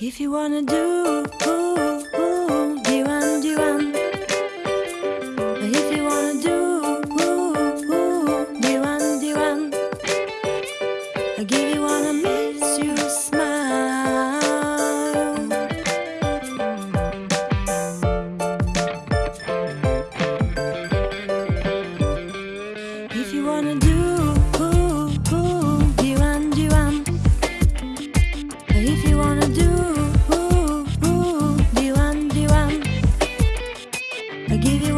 If you wanna do, give you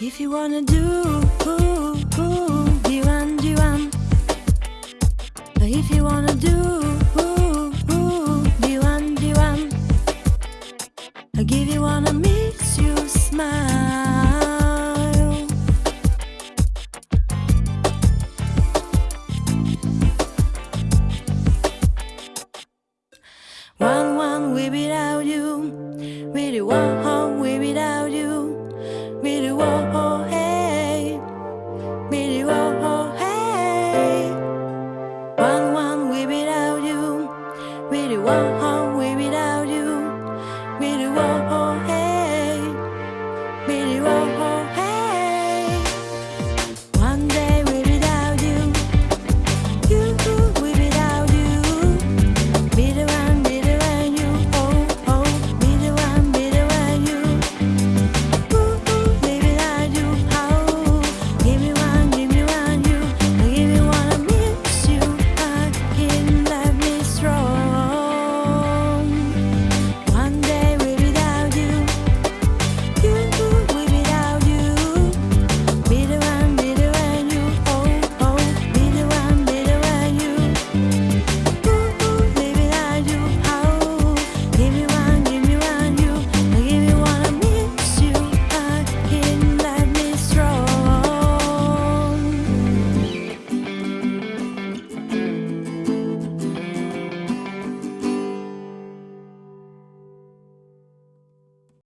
If you wanna do, ooh, ooh, diwan, diwan. If you wanna do, ooh, ooh, diwan, diwan. I you wanna makes you smile. One, one, we without you, really one.